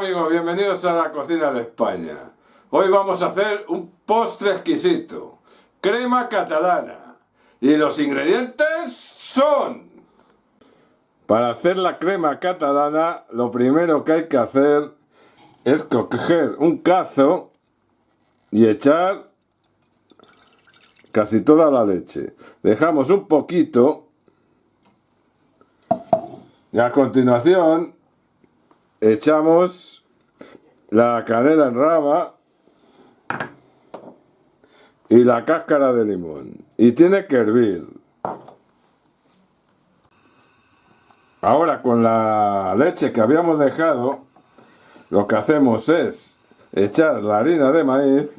amigos, bienvenidos a la cocina de España. Hoy vamos a hacer un postre exquisito, crema catalana. Y los ingredientes son... Para hacer la crema catalana, lo primero que hay que hacer es coger un cazo y echar casi toda la leche. Dejamos un poquito y a continuación echamos la canela en rama y la cáscara de limón. Y tiene que hervir. Ahora con la leche que habíamos dejado lo que hacemos es echar la harina de maíz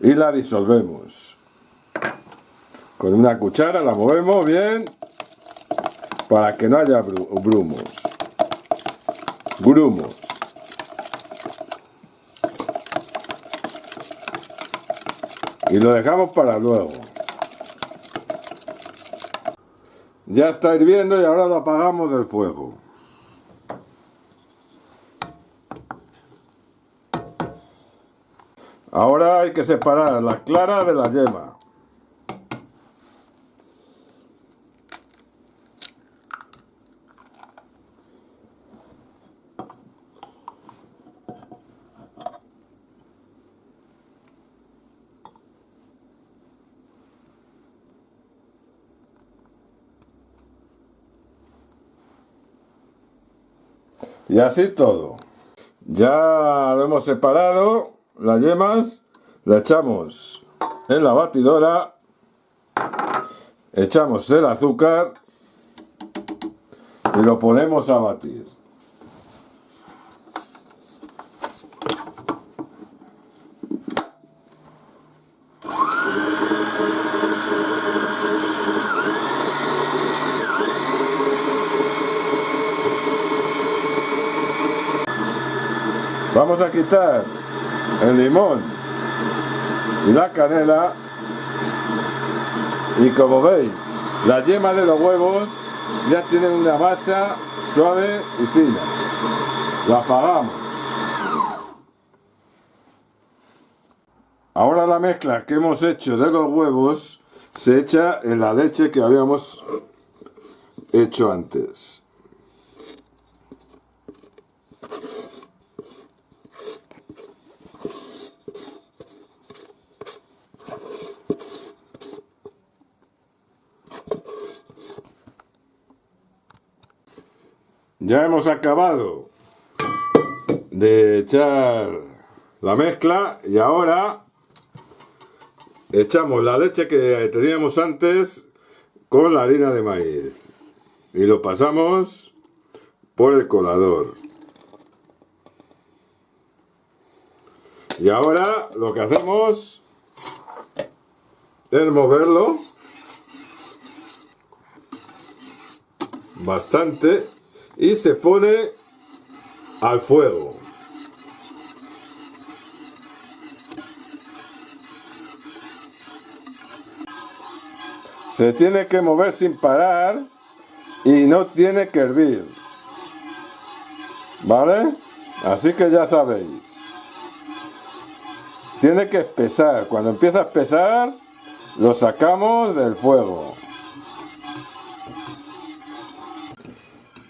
y la disolvemos. Con una cuchara la movemos bien para que no haya brumos grumos. Y lo dejamos para luego. Ya está hirviendo y ahora lo apagamos del fuego. Ahora hay que separar la clara de la yema. Y así todo. Ya lo hemos separado, las yemas, la echamos en la batidora, echamos el azúcar y lo ponemos a batir. Vamos a quitar el limón y la canela. Y como veis la yema de los huevos ya tienen una masa suave y fina. La apagamos. Ahora la mezcla que hemos hecho de los huevos se echa en la leche que habíamos hecho antes Ya hemos acabado de echar la mezcla y ahora echamos la leche que teníamos antes con la harina de maíz y lo pasamos por el colador. Y ahora lo que hacemos es moverlo bastante y se pone al fuego. Se tiene que mover sin parar y no tiene que hervir. ¿Vale? Así que ya sabéis. Tiene que espesar. Cuando empieza a espesar, lo sacamos del fuego.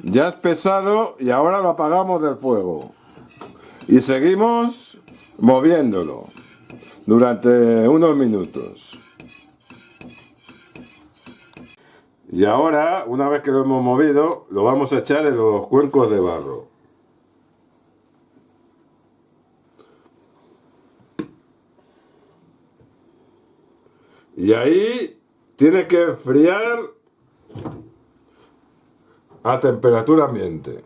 Ya es pesado y ahora lo apagamos del fuego. Y seguimos moviéndolo durante unos minutos. Y ahora, una vez que lo hemos movido, lo vamos a echar en los cuencos de barro. Y ahí tiene que enfriar a temperatura ambiente.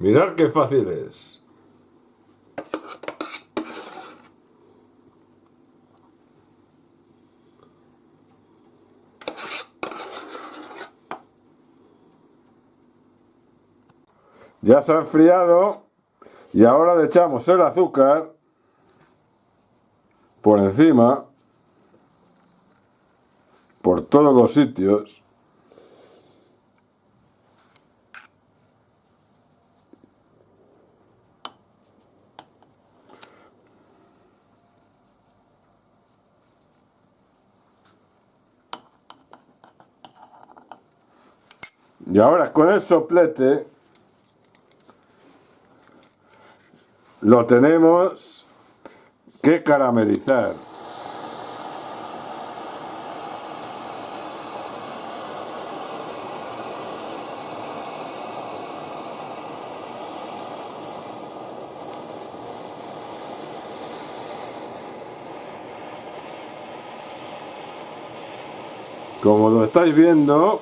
Mirad qué fácil es. Ya se ha enfriado Y ahora le echamos el azúcar por encima, por todos los sitios. Y ahora con el soplete lo tenemos que caramelizar. Como lo estáis viendo,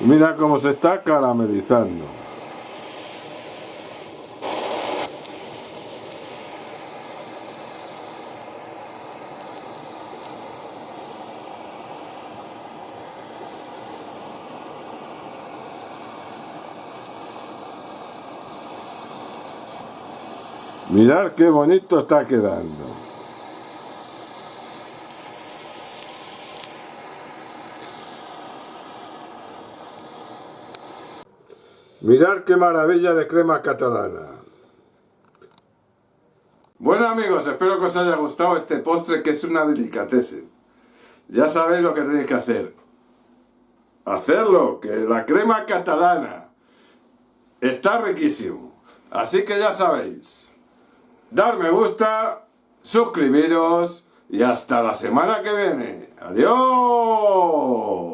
Mira cómo se está caramelizando. Mirad qué bonito está quedando. Mirad qué maravilla de crema catalana. Bueno amigos, espero que os haya gustado este postre que es una delicatessen. Ya sabéis lo que tenéis que hacer. Hacerlo, que la crema catalana está riquísimo. Así que ya sabéis. Dar me gusta, suscribiros y hasta la semana que viene. ¡Adiós!